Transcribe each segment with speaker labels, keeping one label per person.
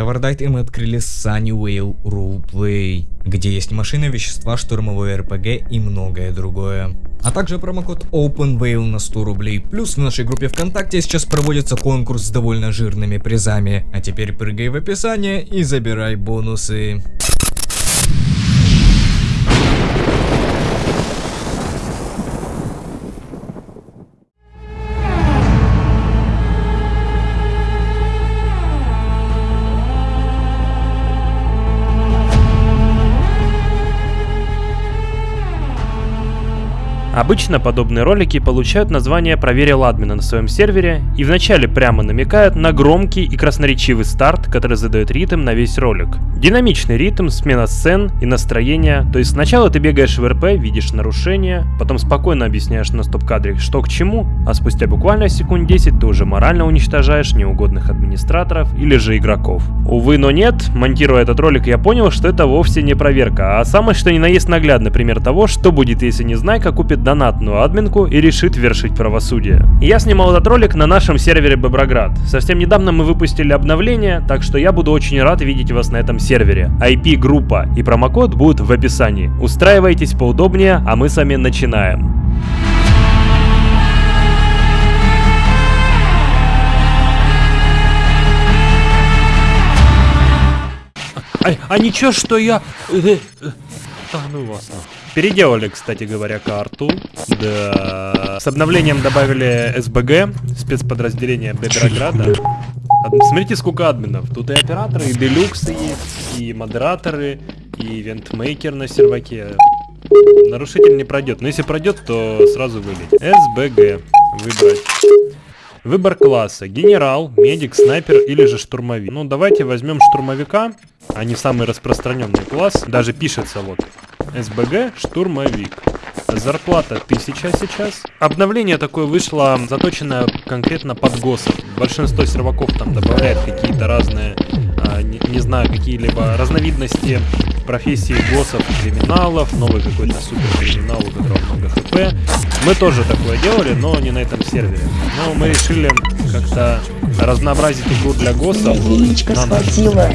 Speaker 1: Tower Dive и мы открыли Sunnyvale Roleplay, где есть машины, вещества, штурмовой РПГ и многое другое. А также промокод OpenVale на 100 рублей. Плюс в нашей группе ВКонтакте сейчас проводится конкурс с довольно жирными призами. А теперь прыгай в описание и забирай бонусы.
Speaker 2: Обычно подобные ролики получают название «Проверил админа» на своем сервере и вначале прямо намекают на громкий и красноречивый старт, который задает ритм на весь ролик. Динамичный ритм, смена сцен и настроения, то есть сначала ты бегаешь в РП, видишь нарушения, потом спокойно объясняешь на стоп-кадре, что к чему, а спустя буквально секунд 10 ты уже морально уничтожаешь неугодных администраторов или же игроков. Увы, но нет, монтируя этот ролик я понял, что это вовсе не проверка, а самое что ни на есть наглядный пример того, что будет, если не знайка купит донатную админку и решит вершить правосудие. Я снимал этот ролик на нашем сервере Боброград. Совсем недавно мы выпустили обновление, так что я буду очень рад видеть вас на этом сервере. IP, группа и промокод будут в описании. Устраивайтесь поудобнее, а мы с вами начинаем. А, а ничего, что я... э, э, Да ну вас нахуй. Переделали, кстати говоря, карту. Да. С обновлением добавили СБГ, спецподразделение Беберограда. Ад- Смотрите, сколько админов. Тут и операторы, и делюксы есть, и модераторы, и ивентмейкер на серваке. Нарушитель не пройдет. Но если пройдет, то сразу вылетит. СБГ. Выбрать. Выбор класса. Генерал, медик, снайпер или же штурмовик. Ну, давайте возьмем штурмовика. Они самый распространенный класс. Даже пишется вот. СБГ, штурмовик. Зарплата 1000 сейчас. Обновление такое вышло, заточенное конкретно под ГОСов. Большинство серваков там добавляет какие-то разные, а, не, не знаю, какие-либо разновидности профессии ГОСов, криминалов, новый какой-то супер криминал, у которого много ХП. Мы тоже такое делали, но не на этом сервере. Но мы решили как-то разнообразить игру для ГОСов
Speaker 3: Яичко
Speaker 2: на
Speaker 3: схватила.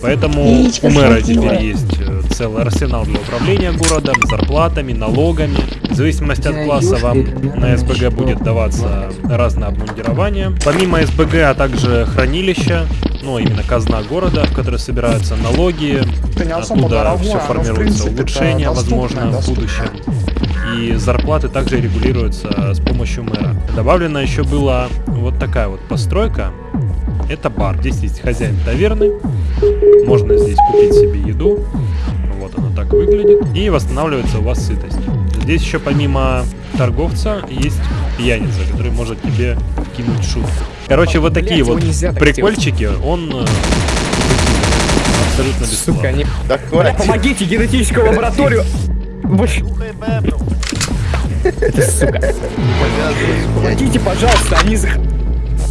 Speaker 2: Поэтому
Speaker 3: Яичко
Speaker 2: у мэра теперь есть э, целый арсенал для управления городом, зарплатами, налогами. В зависимости от класса вам на СБГ будет даваться разное обмундирование. Помимо СБГ, а также хранилища, ну именно казна города, в которой собираются налоги, оттуда
Speaker 4: дорогое,
Speaker 2: все формируется
Speaker 4: доступное,
Speaker 2: возможно, в будущем. И зарплаты также регулируются с помощью мэра. Добавлена еще была вот такая вот постройка. Это бар. Здесь есть хозяин таверны. Можно здесь купить себе еду. Вот оно так выглядит. И восстанавливается у вас сытость. Здесь еще помимо торговца есть пьяница, который может тебе кинуть шутку. Короче, вот такие
Speaker 5: Блядь,
Speaker 2: вот прикольчики. Он э, абсолютно бесплатно.
Speaker 5: Сука, они...
Speaker 4: Да
Speaker 5: Бля,
Speaker 4: хватит.
Speaker 5: помогите, генетическую лабораторию! Сука. Помогите, пожалуйста, они... зах-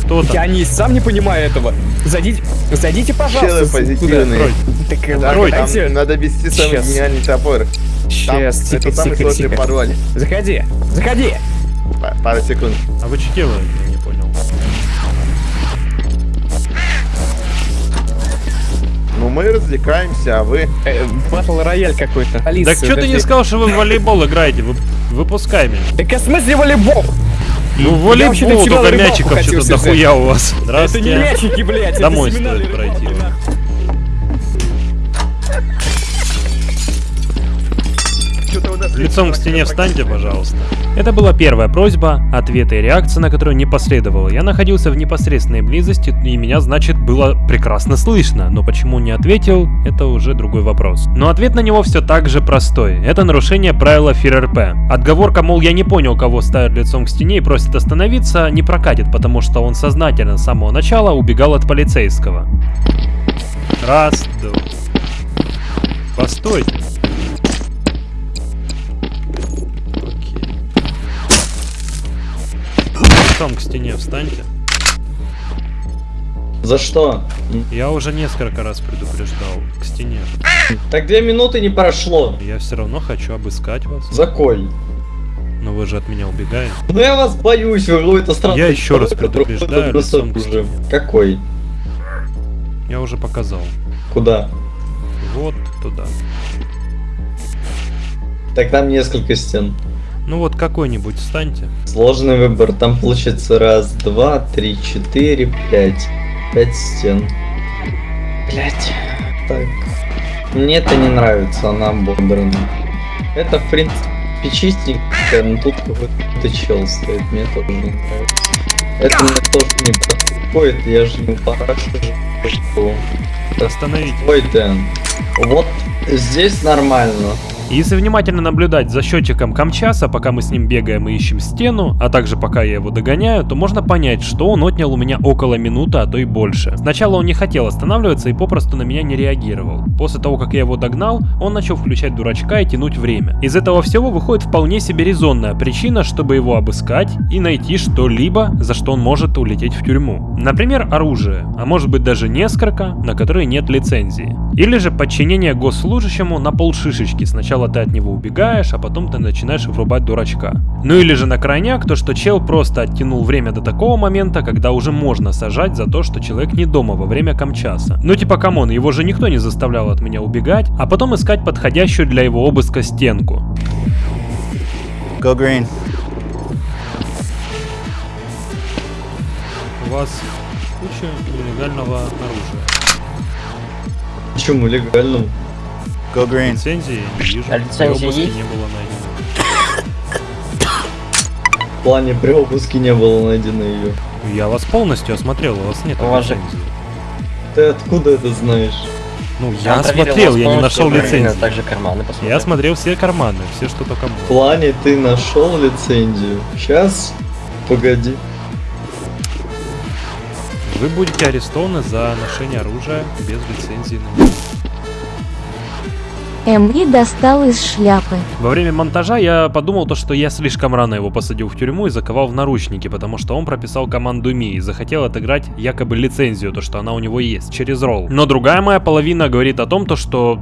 Speaker 2: Кто там?
Speaker 5: Я не сам не понимаю этого. Зайдите, зайдите, пожалуйста.
Speaker 4: Челы позитивные.
Speaker 5: Туда. Так,
Speaker 4: Да,
Speaker 2: Открой,
Speaker 4: там
Speaker 5: дайте-
Speaker 4: надо вести самый
Speaker 5: Щас.
Speaker 4: гениальный топор. Там
Speaker 5: Сейчас, тихо,
Speaker 4: это самый
Speaker 5: тихо,
Speaker 4: сложный
Speaker 5: тихо.
Speaker 4: пароль.
Speaker 5: Заходи, заходи.
Speaker 4: Па- Пару секунд.
Speaker 2: А вы что делаете? Я не понял.
Speaker 4: Ну мы развлекаемся, а вы...
Speaker 5: Э, Батл рояль какой-то.
Speaker 2: Так что ты не сказал, что вы в волейбол играете? Вы, выпускай меня.
Speaker 5: Так а в смысле волейбол?
Speaker 2: Ну, волейбол, только мячиков что-то дохуя у вас.
Speaker 5: Это не
Speaker 2: Здравствуйте.
Speaker 5: мячики, блядь,
Speaker 2: Домой стоит пройти. Лицом к стене встаньте, пожалуйста. Это была первая просьба, ответа и реакция на которую не последовало. Я находился в непосредственной близости, и меня, значит, было прекрасно слышно. Но почему не ответил, это уже другой вопрос. Но ответ на него все так же простой. Это нарушение правила ФРРП. Отговорка, мол, я не понял, кого ставят лицом к стене и просит остановиться, не прокатит, потому что он сознательно с самого начала убегал от полицейского. Раз, два. Постойте. Лицом к стене встаньте.
Speaker 6: За что?
Speaker 2: Я уже несколько раз предупреждал. К стене.
Speaker 6: Так две минуты не прошло.
Speaker 2: Я все равно хочу обыскать вас.
Speaker 6: За?
Speaker 2: Но вы же от меня убегаете.
Speaker 6: Ну я вас боюсь, вы какой-то странный
Speaker 2: Я еще раз предупреждаю, лицом
Speaker 6: уже. Какой?
Speaker 2: Я уже показал.
Speaker 6: Куда?
Speaker 2: Вот туда.
Speaker 6: Так там несколько стен.
Speaker 2: Ну вот какой-нибудь встаньте.
Speaker 6: Сложный выбор. Там получится раз, два, три, четыре, пять. Пять стен. Блять. Так. Мне это не нравится, она ободрана. Это, в принципе, чистенько, но тут какой-то чел стоит. Мне тоже не нравится. Это мне тоже не подходит, я же не упорашиваю.
Speaker 2: Остановите.
Speaker 6: Ой, Дэн. Вот здесь нормально.
Speaker 2: Если внимательно наблюдать за счетчиком Камчаса, пока мы с ним бегаем и ищем стену, а также пока я его догоняю, то можно понять, что он отнял у меня около минуты, а то и больше. Сначала он не хотел останавливаться и попросту на меня не реагировал. После того, как я его догнал, он начал включать дурачка и тянуть время. Из этого всего выходит вполне себе резонная причина, чтобы его обыскать и найти что-либо, за что он может улететь в тюрьму. Например, оружие, а может быть даже несколько, на которые нет лицензии. Или же подчинение госслужащему на полшишечки. Сначала ты от него убегаешь, а потом ты начинаешь врубать дурачка. Ну или же на крайняк, то что чел просто оттянул время до такого момента, когда уже можно сажать за то, что человек не дома во время комчаса. Ну типа come on, его же никто не заставлял от меня убегать, а потом искать подходящую для его обыска стенку.
Speaker 3: Go green.
Speaker 2: У вас куча нелегального оружия.
Speaker 6: Почему легальному?
Speaker 3: Go green.
Speaker 2: Лицензии не вижу.
Speaker 7: А лицензии
Speaker 2: При обыске
Speaker 7: есть?
Speaker 2: не было найдено.
Speaker 6: В плане при обыске не было найдено ее.
Speaker 2: Я вас полностью осмотрел, у вас нет
Speaker 7: У вас же-
Speaker 2: лицензии.
Speaker 6: Ты откуда это знаешь?
Speaker 2: Ну, я осмотрел,
Speaker 7: вас
Speaker 2: я не нашел лицензии.
Speaker 7: Также карманы посмотрел.
Speaker 2: Я осмотрел все карманы, все, что только
Speaker 6: В
Speaker 2: было.
Speaker 6: плане ты нашел лицензию. Сейчас, погоди.
Speaker 2: Вы будете арестованы за ношение оружия без лицензии на него.
Speaker 8: Эмри достал из шляпы.
Speaker 2: Во время монтажа я подумал то, что я слишком рано его посадил в тюрьму и заковал в наручники, потому что он прописал команду Ми и захотел отыграть якобы лицензию, то что она у него есть, через ролл. Но другая моя половина говорит о том, то что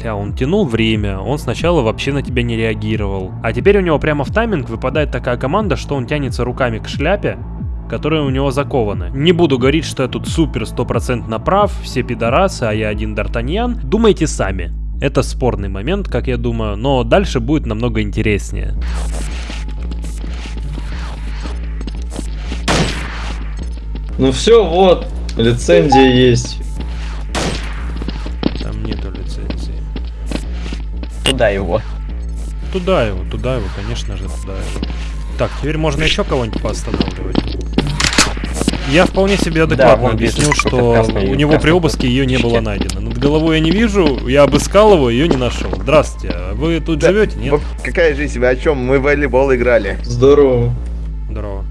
Speaker 2: Бля, он тянул время, он сначала вообще на тебя не реагировал. А теперь у него прямо в тайминг выпадает такая команда, что он тянется руками к шляпе, которые у него закованы. Не буду говорить, что я тут супер стопроцентно прав, все пидорасы, а я один Д'Артаньян. Думайте сами. Это спорный момент, как я думаю, но дальше будет намного интереснее.
Speaker 6: Ну все, вот, лицензия есть.
Speaker 2: Там нету лицензии.
Speaker 7: Туда его.
Speaker 2: Туда его, туда его, конечно же, туда его. Так, теперь можно еще кого-нибудь поостанавливать. Я вполне себе адекватно
Speaker 7: вижу,
Speaker 2: объяснил,
Speaker 7: что
Speaker 2: у него при обыске ее не было найдено. Над головой я не вижу, я обыскал его, ее не нашел. Здравствуйте, а вы тут
Speaker 4: Да,
Speaker 2: живете? Нет?
Speaker 4: Какая жизнь? Вы о чем? Мы в волейбол играли.
Speaker 6: Здорово.
Speaker 2: Здорово.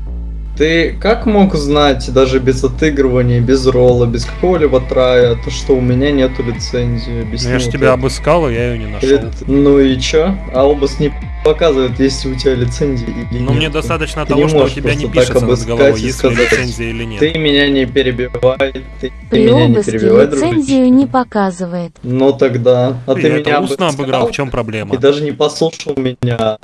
Speaker 6: Ты как мог знать, даже без отыгрывания, без ролла, без какого-либо трая, то что у меня нету лицензии? Объясни
Speaker 2: Ну, я же
Speaker 6: вот
Speaker 2: тебя
Speaker 6: это.
Speaker 2: обыскал, и я ее не нашел.
Speaker 6: Или- Ну и чё? А обыск не показывает, есть у тебя лицензия или
Speaker 2: Но
Speaker 6: нет.
Speaker 2: мне достаточно
Speaker 6: Ты
Speaker 2: того, что у тебя не пишется над головой, есть ли лицензия или нет.
Speaker 6: Ты меня не перебивай, ты, ты
Speaker 8: При
Speaker 6: меня не перебивай, дружище.
Speaker 8: лицензию не показывает.
Speaker 6: Ну тогда, а ты
Speaker 2: я это
Speaker 6: меня
Speaker 2: устно
Speaker 6: обыскал
Speaker 2: обыграл, в чем проблема?
Speaker 6: и даже не послушал меня.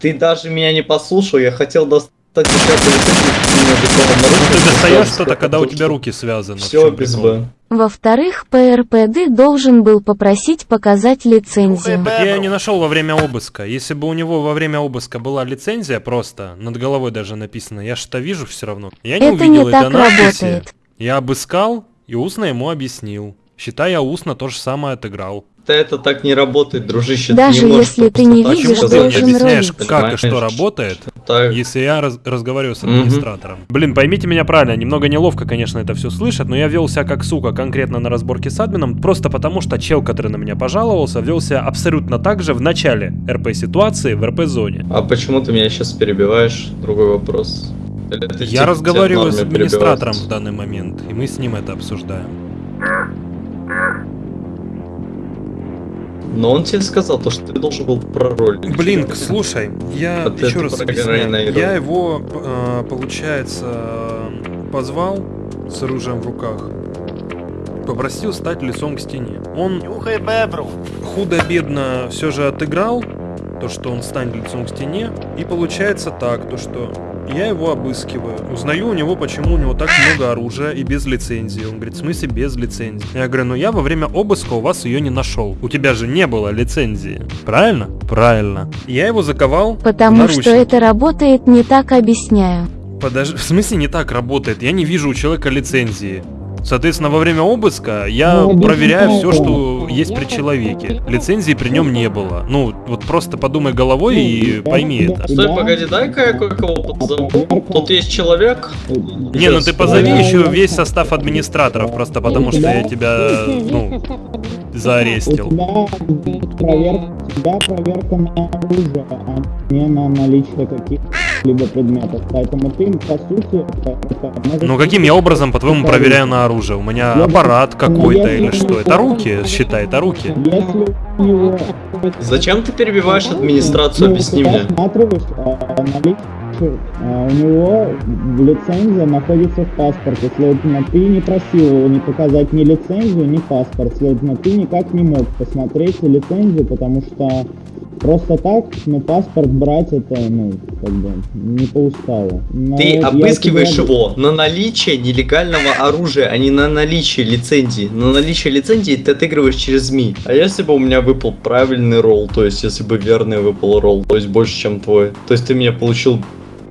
Speaker 6: Ты даже меня не послушал, я хотел достать меня бетоном
Speaker 2: Ну ты достаешь что-то, когда у тебя руки связаны.
Speaker 6: Все без? Б.
Speaker 8: Во-вторых, ПРПД должен был попросить показать лицензию.
Speaker 2: Так я ее не нашел во время обыска. Если бы у него во время обыска была лицензия просто, над головой даже написано, я что вижу все равно. Я не
Speaker 8: Это
Speaker 2: увидел
Speaker 8: не так
Speaker 2: надписи.
Speaker 8: работает.
Speaker 2: Я обыскал и устно ему объяснил. Считай, я устно то же самое отыграл.
Speaker 6: Да это так не работает, дружище.
Speaker 8: Даже
Speaker 6: ты не можешь
Speaker 8: если ты не видишь,
Speaker 2: ты
Speaker 8: должен
Speaker 2: объясняешь, как и что работает,
Speaker 6: Так,
Speaker 2: если я раз- разговариваю с администратором? Блин, поймите меня правильно, немного неловко, конечно, это все слышать, но я вел себя как сука конкретно на разборке с админом, просто потому что чел, который на меня пожаловался, вел себя абсолютно так же в начале РП-ситуации в РП-зоне.
Speaker 6: а почему ты меня сейчас перебиваешь? Другой вопрос. Или
Speaker 2: Я
Speaker 6: тебе
Speaker 2: разговариваю с администратором в данный момент, и мы с ним это обсуждаем.
Speaker 6: Но он тебе сказал, то, что ты должен был проролить.
Speaker 2: Блин, слушай, я
Speaker 6: А
Speaker 2: еще раз объясняю. Я его, получается, позвал с оружием в руках, попросил стать лицом к стене. Он худо-бедно все же отыграл то, что он станет лицом к стене, и получается так, то что Я его обыскиваю. Узнаю у него, почему у него так много оружия и без лицензии. Он говорит, в смысле без лицензии? Я говорю, ну я во время обыска у вас ее не нашел. У тебя же не было лицензии. Правильно? Правильно. Я его заковал
Speaker 8: Потому что это работает не так, объясняю.
Speaker 2: Подожди, в смысле не так работает? Я не вижу у человека лицензии. Соответственно, во время обыска я проверяю все, что есть при человеке. Лицензии при нем не было. Ну, вот просто подумай головой и пойми это.
Speaker 6: Стой, погоди, дай-ка я кое-кого позову. Тут есть человек.
Speaker 2: Не, ну ты позови еще весь состав администраторов, просто потому что я тебя, ну, заарестил.
Speaker 5: тебя проверка на оружие, а не на наличие каких-либо предметов. Поэтому ты, по сути...
Speaker 2: Ну каким я образом, по-твоему, проверяю на оружие? У меня аппарат какой-то или что? Это руки, считай, это руки.
Speaker 6: Зачем ты перебиваешь администрацию?
Speaker 5: Ну,
Speaker 6: Объясни
Speaker 5: ты
Speaker 6: мне.
Speaker 5: а, а, у него лицензия находится в паспорте, следовательно, ты не просил его не показать ни лицензию, ни паспорт, следовательно, ты никак не мог посмотреть лицензию, потому что просто так, ну, паспорт брать это, ну, как бы, не по уставу. Но
Speaker 6: Ты
Speaker 5: вот
Speaker 6: обыскиваешь
Speaker 5: тебя-
Speaker 6: его на наличие нелегального оружия, а не на наличие лицензии. На наличие лицензии ты отыгрываешь через СМИ. А если бы у меня выпал правильный ролл, то есть если бы верный выпал ролл, то есть больше, чем твой, то есть ты меня получил,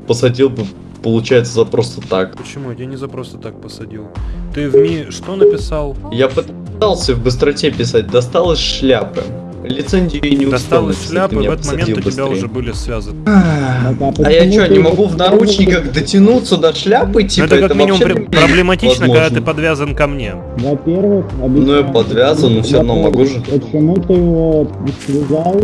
Speaker 6: посадил бы, получается, за просто так.
Speaker 2: Почему? Я не за просто так посадил. Ты в МИ что написал?
Speaker 6: Я пытался в быстроте писать, достал из шляпы. Лицензию и не
Speaker 2: Достал из шляпы, в этот момент у тебя
Speaker 6: быстрее.
Speaker 2: уже были связаны.
Speaker 5: Так,
Speaker 6: А я что, не могу в
Speaker 5: это
Speaker 6: наручниках дотянуться до шляпы?
Speaker 2: Ну,
Speaker 6: Типа,
Speaker 2: это как минимум
Speaker 6: вообще
Speaker 2: при- проблематично, когда ты
Speaker 6: возможно.
Speaker 2: подвязан ко мне.
Speaker 5: Во-первых,
Speaker 6: Ну, я подвязан, но всё равно могу же.
Speaker 5: Почему ты его связал,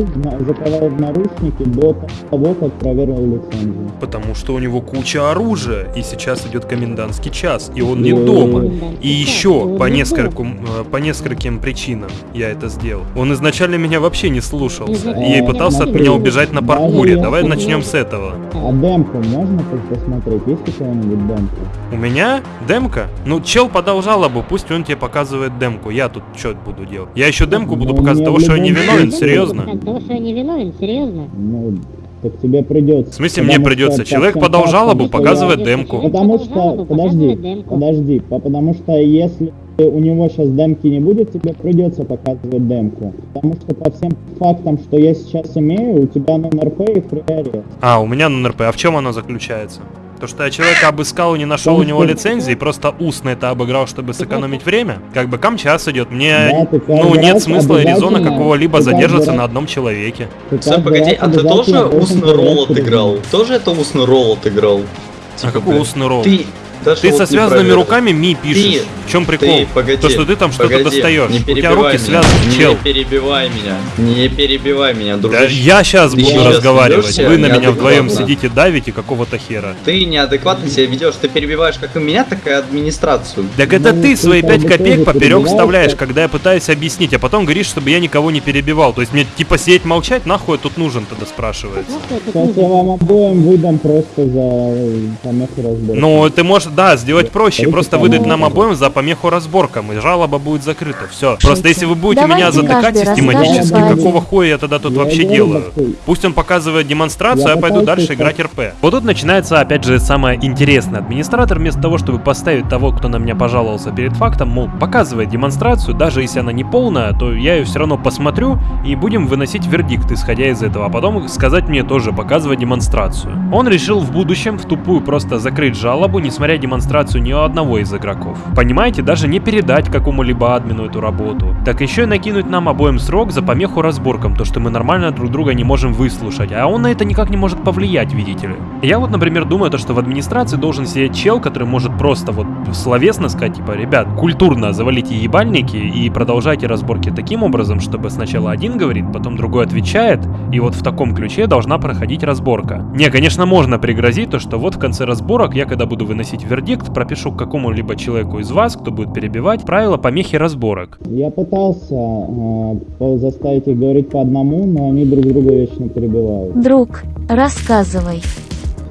Speaker 5: заковал в наручники до того, как проверил лицензию?
Speaker 2: Потому что у него куча оружия, и сейчас идет комендантский час, и он не дома. И еще по нескольким, э, по нескольким причинам я это сделал. Он изначально меня вообще не слушался и пытался от меня убежать на паркуре. Давай начнем с этого.
Speaker 5: А демку можно пос- посмотреть? Есть у кого-нибудь демка?
Speaker 2: У меня демка? Ну, чел подал жалобу, пусть он тебе показывает демку. Я тут что буду делать? Я еще демку буду
Speaker 5: Ну,
Speaker 2: показывать того, что я не виновен, серьезно?
Speaker 9: Того, что я не виновен, серьезно?
Speaker 5: Ну, так тебе придется.
Speaker 2: В смысле
Speaker 5: Потому
Speaker 2: мне придется?
Speaker 5: что
Speaker 2: Человек подал жалобу,
Speaker 5: что
Speaker 2: показывает демку.
Speaker 5: Потому что, подожди, подожди, по- потому что если у него сейчас демки не будет, тебе придется показывать демку. Потому что по всем фактам, что я сейчас имею, у тебя на НРП и фриарест.
Speaker 2: А, у меня на НРП. А в чем оно заключается? То, что я человека обыскал и не нашел у него лицензии, просто устно это обыграл, чтобы сэкономить время? Как бы камчас идет, мне,
Speaker 5: Да,
Speaker 2: ну, нет смысла и резона какого-либо задерживаться на одном человеке.
Speaker 5: Каждый
Speaker 6: погоди, а ты тоже устный ролл отыграл? Тоже это устный ролл отыграл?
Speaker 2: А
Speaker 6: Типа,
Speaker 2: какой
Speaker 6: блин,
Speaker 2: устный ролл?
Speaker 6: Ты, даже
Speaker 2: Ты
Speaker 6: вот
Speaker 2: со
Speaker 6: не
Speaker 2: связанными руками ми пишешь. В чем прикол?
Speaker 6: Ты, погоди,
Speaker 2: То, что ты там что-то достаешь.
Speaker 6: Не
Speaker 2: У тебя руки
Speaker 6: меня,
Speaker 2: связаны,
Speaker 6: не
Speaker 2: чел.
Speaker 6: перебивай меня. Не перебивай меня,
Speaker 2: Да,
Speaker 6: дружище.
Speaker 2: я сейчас
Speaker 6: Ты
Speaker 2: буду
Speaker 6: сейчас
Speaker 2: разговаривать. Вы на меня вдвоем сидите, давите какого-то хера.
Speaker 6: Ты неадекватно себя ведешь. Ты перебиваешь как и меня, так и администрацию.
Speaker 2: Так это
Speaker 5: Ну,
Speaker 2: ты
Speaker 5: ты
Speaker 2: свои
Speaker 5: как
Speaker 2: 5
Speaker 5: бы
Speaker 2: копеек поперек вставляешь, когда я пытаюсь объяснить, а потом говоришь, чтобы я никого не перебивал. То есть мне типа сидеть молчать, нахуй я тут нужен тогда спрашивается.
Speaker 5: Сейчас я вам обоим выдам просто за э, помеху разбора.
Speaker 2: Ну, ты можешь, да, сделать проще, просто выдать нам обоим за помеху разборкам, и жалоба будет закрыта. Все. Просто если вы будете
Speaker 8: Давайте
Speaker 2: меня затыкать систематически, какого хуя я тогда тут вообще делаю? Пусть он показывает демонстрацию,
Speaker 5: Я
Speaker 2: а я пойду дальше играть. РП. Вот тут начинается, опять же, самое интересное. Администратор вместо того, чтобы поставить того, кто на меня пожаловался перед фактом, мол, показывает демонстрацию, даже если она не полная, то я ее все равно посмотрю и будем выносить вердикт, исходя из этого. А потом сказать мне тоже, показывать демонстрацию. Он решил в будущем в тупую просто закрыть жалобу, не смотря демонстрацию ни у одного из игроков. Понимаете, даже не передать какому-либо админу эту работу. Так еще и накинуть нам обоим срок за помеху разборкам, то что мы нормально друг друга не можем выслушать, а он на это никак не может повлиять, видите ли. Я вот, например, думаю, то, что в администрации должен сидеть чел, который может просто вот словесно сказать, типа, ребят, культурно завалите ебальники и продолжайте разборки таким образом, чтобы сначала один говорит, потом другой отвечает, и вот в таком ключе должна проходить разборка. Не, конечно, можно пригрозить то, что вот в конце разборок я, когда буду выносить вердикт, пропишу к какому-либо человеку из вас, кто будет перебивать, правила помехи разборок.
Speaker 5: Я пытался э, заставить их говорить по одному, но они друг друга вечно перебивают.
Speaker 8: Друг, рассказывай.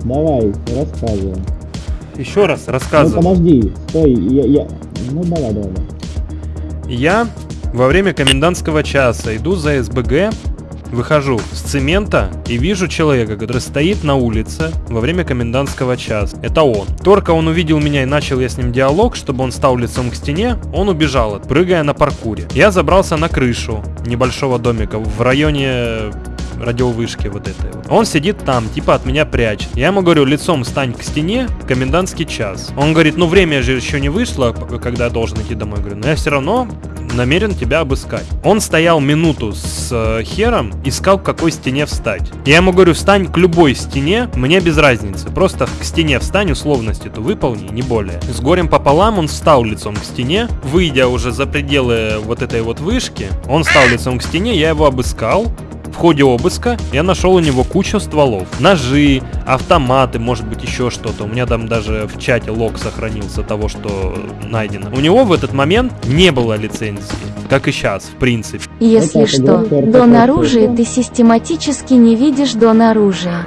Speaker 5: Давай, рассказывай.
Speaker 2: Еще раз
Speaker 5: Ну
Speaker 2: рассказываю.
Speaker 5: подожди, стой, я, я... Ну давай, давай.
Speaker 2: Я во время комендантского часа иду за СБГ выхожу с цемента и вижу человека, который стоит на улице во время комендантского часа. Это он. Только он увидел меня и начал я с ним диалог, чтобы он стал лицом к стене, он убежал, прыгая на паркуре. Я забрался на крышу небольшого домика в районе радиовышки вот этой вот. Он сидит там, типа от меня прячет. Я ему говорю, лицом стань к стене, комендантский час. Он говорит, ну время же еще не вышло, когда я должен идти домой. Я говорю, но я все равно намерен тебя обыскать. Он стоял минуту с э, хером, искал к какой стене встать. Я ему говорю, встань к любой стене, мне без разницы. Просто к стене встань, условность эту выполни, не более. С горем пополам он встал лицом к стене, выйдя уже за пределы вот этой вот вышки, он встал лицом к стене, я его обыскал, в ходе обыска я нашел у него кучу стволов. Ножи, автоматы, может быть еще что-то. У меня там даже в чате лог сохранился того, что найдено. У него в этот момент не было лицензии. Как и сейчас, в принципе.
Speaker 8: Если что, дон оружия ты систематически не видишь дон оружия.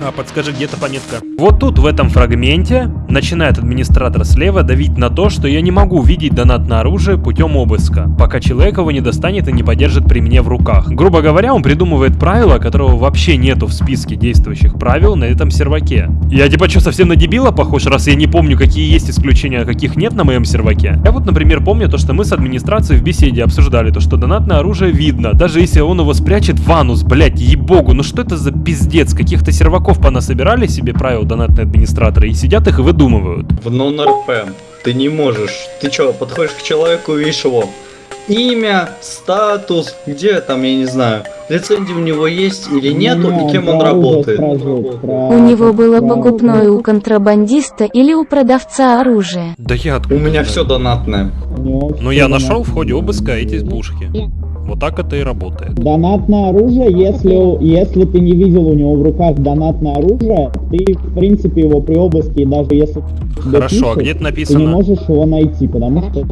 Speaker 2: А, подскажи, где-то пометка. Вот тут, в этом фрагменте, начинает администратор слева давить на то, что я не могу видеть донат на оружие путем обыска, пока человек его не достанет и не подержит при мне в руках. Грубо говоря, он придумывает правило, которого вообще нету в списке действующих правил на этом серваке. Я типа что, совсем на дебила похож, раз я не помню, какие есть исключения, а каких нет на моем серваке? Я вот, например, помню то, что мы с администрацией в беседе обсуждали то, что донатное оружие видно, даже если он его спрячет в анус, блять, ебогу, ну что это за пиздец, каких-то серваков понасобирали себе правил донатные администраторы и сидят их и выдумывают.
Speaker 6: В нон-РП ты не можешь. Ты чё, подходишь к человеку и видишь его имя, статус, где там, я не знаю, лицензия у него есть или нету, и кем он работает.
Speaker 8: У него было покупное у контрабандиста или у продавца оружия.
Speaker 2: Да я
Speaker 6: У меня все донатное.
Speaker 2: Ну я нашел в ходе обыска эти пушки. Вот так это и работает.
Speaker 5: Донатное оружие, если, если ты не видел у него в руках донатное оружие, ты, в принципе, его при обыске, даже если...
Speaker 2: Хорошо, а где это
Speaker 5: Ты не
Speaker 2: написано?
Speaker 5: можешь его найти, потому что...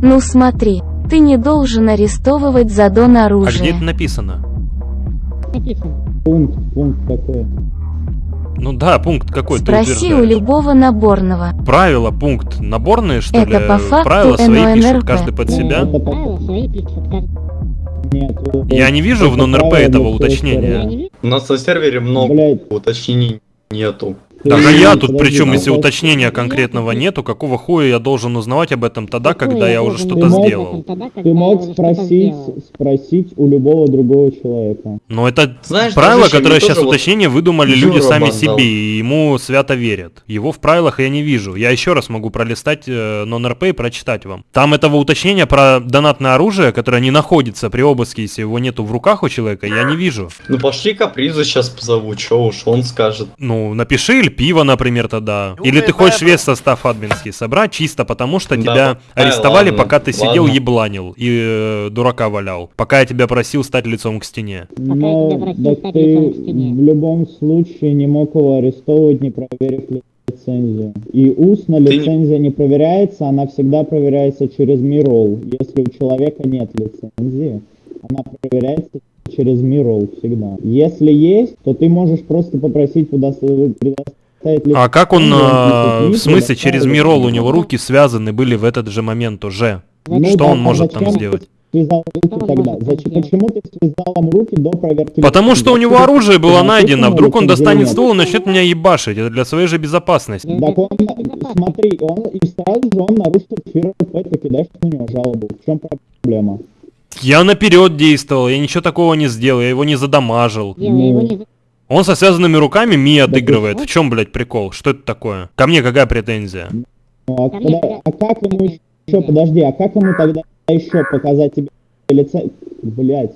Speaker 8: Ну смотри, ты не должен арестовывать за дон
Speaker 2: А где это написано?
Speaker 5: Пункт, пункт такой.
Speaker 2: Ну да, пункт какой ты
Speaker 8: Спроси у любого наборного.
Speaker 2: Правила, пункт наборные, что
Speaker 8: Это
Speaker 2: ли?
Speaker 8: по факту
Speaker 2: Правила свои
Speaker 8: НОНРП.
Speaker 2: пишет каждый под себя.
Speaker 9: Пишут.
Speaker 5: Нет,
Speaker 2: Я не вижу в
Speaker 5: правило
Speaker 2: этого уточнения.
Speaker 6: У нас на сервере много
Speaker 5: Блядь,
Speaker 6: уточнений нету.
Speaker 2: Так а я тут причем, если уточнения конкретного нету, какого хуя я должен узнавать об этом тогда, когда я уже что-то сделал?
Speaker 5: Ты мог спросить, спросить у любого другого человека.
Speaker 2: Но это
Speaker 6: Знаешь,
Speaker 2: правило, которое сейчас
Speaker 6: вот
Speaker 2: уточнение выдумали
Speaker 6: Юра
Speaker 2: люди сами
Speaker 6: бандал.
Speaker 2: себе, и ему свято верят. Его в правилах я не вижу. Я еще раз могу пролистать э, нон-РП и прочитать вам. Там этого уточнения про донатное оружие, которое не находится при обыске, если его нету в руках у человека, я не вижу.
Speaker 6: Ну пошли капризу сейчас позову, чё уж он скажет.
Speaker 2: Ну, напиши или пиво, например, тогда. Или ты хочешь весь состав админский собрать, чисто потому что
Speaker 6: Да,
Speaker 2: тебя
Speaker 6: ай,
Speaker 2: арестовали,
Speaker 6: ладно,
Speaker 2: пока ты сидел
Speaker 6: ладно.
Speaker 2: ебланил и э, дурака валял. Пока я тебя просил стать лицом к стене.
Speaker 5: Но
Speaker 9: стать
Speaker 5: ты в любом случае не мог его арестовывать, не проверив лицензию. И устно лицензия не проверяется, она всегда проверяется через мирол. Если у человека нет лицензии, она проверяется через мирол всегда. Если есть, то ты можешь просто попросить предоставить
Speaker 2: А как он, э, в смысле, через. Мирол у него руки связаны были в этот же момент уже?
Speaker 5: Ну
Speaker 2: Что
Speaker 5: да,
Speaker 2: он
Speaker 5: а
Speaker 2: может там сделать?
Speaker 5: Связал руки тогда. Зачем, почему ты связал ему руки до проверки?
Speaker 2: Потому что у него оружие было найдено, вдруг он достанет
Speaker 5: нет?
Speaker 2: ствол и начнет меня ебашить. Это для своей же безопасности.
Speaker 5: Так он, смотри, он и сразу же он нарушил ФРП, ты кидаешь на него жалобу. В чем проблема?
Speaker 2: Я наперед действовал, я ничего такого не сделал, я его не задамажил.
Speaker 5: Ну.
Speaker 2: Он со связанными руками ми
Speaker 5: ты
Speaker 2: отыгрывает. В чем, блядь, прикол? Что это такое? Ко мне какая претензия?
Speaker 5: Ну, а, а как ему еще, подожди, а как ему тогда еще показать тебе лицензию? Блять.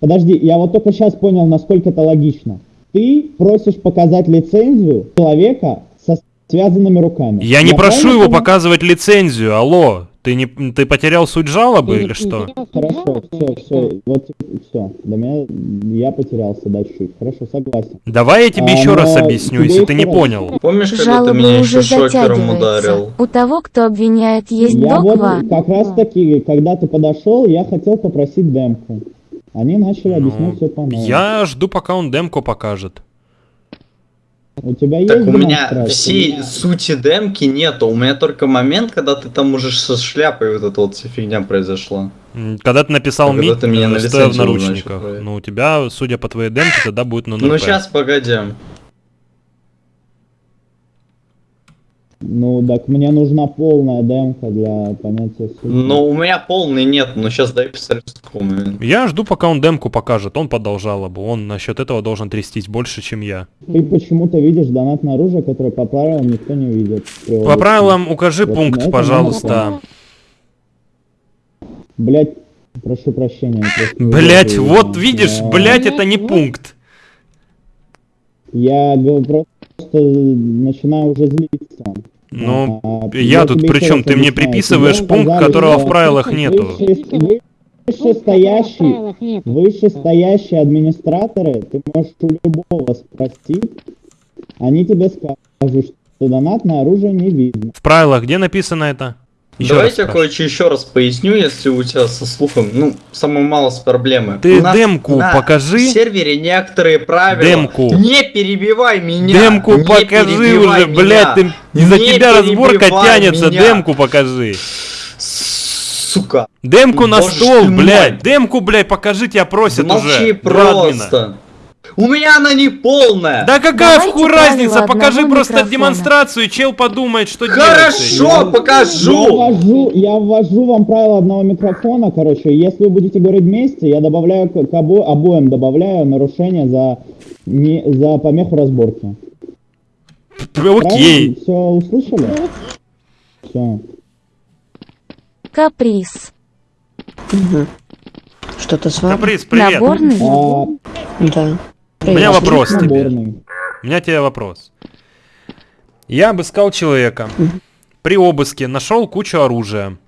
Speaker 5: Подожди, я вот только сейчас понял, насколько это логично. Ты просишь показать лицензию человека со связанными руками.
Speaker 2: Я не прошу его
Speaker 5: понял?
Speaker 2: показывать лицензию, алло. Ты не ты потерял суть жалобы или что?
Speaker 5: Хорошо, все, все, вот все. До меня я потерялся, да, чуть-чуть. Хорошо, согласен.
Speaker 2: Давай я тебе
Speaker 5: А,
Speaker 2: еще раз объясню, если ты не понял.
Speaker 6: Помнишь, когда ты
Speaker 8: Жалобы
Speaker 6: меня
Speaker 8: уже
Speaker 6: еще шокером ударил?
Speaker 8: У того, кто обвиняет, есть
Speaker 5: Я вот
Speaker 8: догва.
Speaker 5: как раз таки, когда ты подошел, я хотел попросить демку. Они начали объяснять
Speaker 2: Ну,
Speaker 5: все по новому.
Speaker 2: Я жду, пока он демку покажет.
Speaker 5: У тебя есть
Speaker 6: Так у меня
Speaker 5: демонстрация?
Speaker 6: всей сути демки нету. У меня только момент, когда ты там уже со шляпой вот эта вот вся фигня произошла.
Speaker 2: Когда ты написал
Speaker 6: А когда
Speaker 2: мид,
Speaker 6: ты меня на
Speaker 2: э, стоя в
Speaker 6: лицензию, значит,
Speaker 2: наручниках,
Speaker 6: проверил.
Speaker 2: ну у тебя, судя по твоей демке, тогда будет на
Speaker 6: Ну сейчас, погоди.
Speaker 5: Ну, так мне нужна полная демка для понятия сути.
Speaker 6: Ну у меня полный нет, но сейчас дай посмотрю.
Speaker 2: Я жду, пока он демку покажет. Он подал жалобу. Он насчет этого должен трястись больше, чем я.
Speaker 5: Ты почему-то видишь донатное оружие, которое по правилам никто не видит.
Speaker 2: По правилам укажи
Speaker 5: Вот на
Speaker 2: пункт, пожалуйста.
Speaker 5: Блять, прошу прощения.
Speaker 2: Блять, вот
Speaker 5: э,
Speaker 2: видишь,
Speaker 5: я-
Speaker 2: блять, это не пункт.
Speaker 5: Я просто начинаю уже злиться.
Speaker 2: Ну,
Speaker 5: А,
Speaker 2: я тут
Speaker 5: тебе
Speaker 2: при
Speaker 5: еще
Speaker 2: чем?
Speaker 5: раз
Speaker 2: Ты мне приписываешь
Speaker 5: Тебе
Speaker 2: пункт, которого в правилах нету.
Speaker 5: выше- Вышестоящий, вышестоящие администраторы, ты можешь у любого спросить, они тебе скажут, что донатное оружие не видно.
Speaker 2: В правилах где написано это? Еще
Speaker 6: Давайте
Speaker 2: раз
Speaker 6: кое-что еще раз поясню, если у тебя со слухом, ну, самое мало с проблемы.
Speaker 2: Ты
Speaker 6: У нас
Speaker 2: демку
Speaker 6: на
Speaker 2: покажи.
Speaker 6: сервере некоторые правила.
Speaker 2: Демку.
Speaker 6: Не перебивай меня.
Speaker 2: Демку
Speaker 6: не
Speaker 2: покажи уже,
Speaker 6: меня.
Speaker 2: блядь, ты
Speaker 6: Не
Speaker 2: тебя разборка тянется,
Speaker 6: меня.
Speaker 2: демку покажи.
Speaker 6: Сука.
Speaker 2: Демку на
Speaker 6: Боже
Speaker 2: стол,
Speaker 6: мой.
Speaker 2: блядь, демку, блядь, покажи, тебя просят
Speaker 6: Молчи
Speaker 2: уже. Админа.
Speaker 6: просто. У меня она не полная.
Speaker 2: Да какая
Speaker 8: Давайте правила
Speaker 2: разница, покажи
Speaker 8: одного
Speaker 2: просто
Speaker 8: микрофона.
Speaker 2: демонстрацию, чел подумает, что
Speaker 6: Хорошо,
Speaker 5: Я
Speaker 6: покажу.
Speaker 5: ввожу, я ввожу вам правила одного микрофона, короче, если вы будете говорить вместе, я добавляю к, к обо- обоим добавляю нарушение за, не, за помеху разборки.
Speaker 2: делать. Окей.
Speaker 5: Все услышали? Все.
Speaker 8: Каприз.
Speaker 10: Что-то с вами?
Speaker 2: Каприз, привет.
Speaker 8: Наборный.
Speaker 5: А,
Speaker 10: Да.
Speaker 2: У меня вопрос тебе. У меня тебе вопрос. Я обыскал человека. При обыске нашел кучу оружия.